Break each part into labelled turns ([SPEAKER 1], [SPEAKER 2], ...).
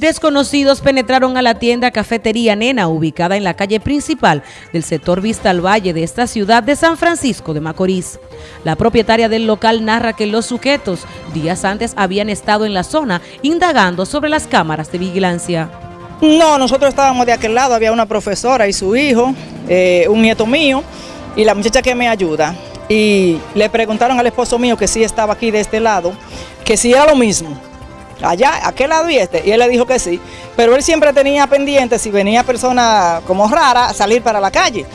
[SPEAKER 1] Desconocidos penetraron a la tienda Cafetería Nena, ubicada en la calle principal del sector Vista al Valle de esta ciudad de San Francisco de Macorís. La propietaria del local narra que los sujetos días antes habían estado en la zona indagando sobre las cámaras de vigilancia.
[SPEAKER 2] No, nosotros estábamos de aquel lado, había una profesora y su hijo, eh, un nieto mío y la muchacha que me ayuda. Y le preguntaron al esposo mío que sí estaba aquí de este lado, que sí era lo mismo allá, aquel lado y este, y él le dijo que sí, pero él siempre tenía pendiente si venía persona como rara salir para la calle.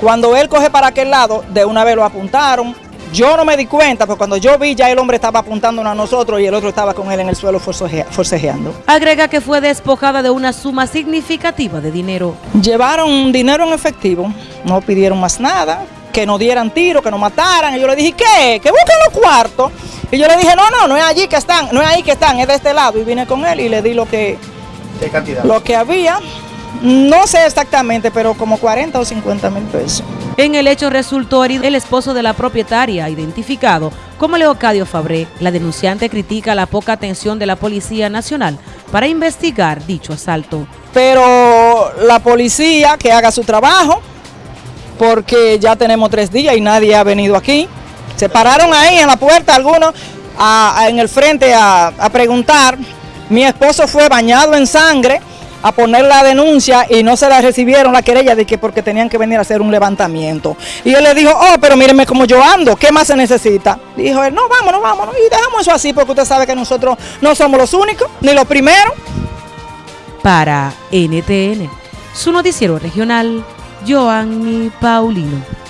[SPEAKER 2] Cuando él coge para aquel lado, de una vez lo apuntaron, yo no me di cuenta, porque cuando yo vi ya el hombre estaba apuntando a nosotros y el otro estaba con él en el suelo forcejeando.
[SPEAKER 1] Agrega que fue despojada de una suma significativa de dinero.
[SPEAKER 2] Llevaron dinero en efectivo, no pidieron más nada, que no dieran tiro, que no mataran. Y yo le dije, ¿qué? Que busquen los cuartos. Y yo le dije, no, no, no es allí que están, no es ahí que están, es de este lado. Y vine con él y le di lo que,
[SPEAKER 3] ¿Qué cantidad?
[SPEAKER 2] Lo que había. No sé exactamente, pero como 40 o 50 mil pesos.
[SPEAKER 1] En el hecho resultó herido el esposo de la propietaria, identificado como Leocadio Fabré. La denunciante critica la poca atención de la Policía Nacional para investigar dicho asalto.
[SPEAKER 2] Pero la policía que haga su trabajo, porque ya tenemos tres días y nadie ha venido aquí. Se pararon ahí en la puerta algunos en el frente a, preguntar. Mi esposo fue bañado en sangre a poner la denuncia y no se la recibieron la querella de que porque tenían que venir a hacer un levantamiento. Y él le dijo, oh, pero mírenme cómo yo ando, ¿qué más se necesita? Dijo él, no, vámonos, vámonos. Y dejamos eso así porque usted sabe que nosotros no somos los únicos, ni los primeros.
[SPEAKER 1] Para NTN, su noticiero regional, Joanny Paulino.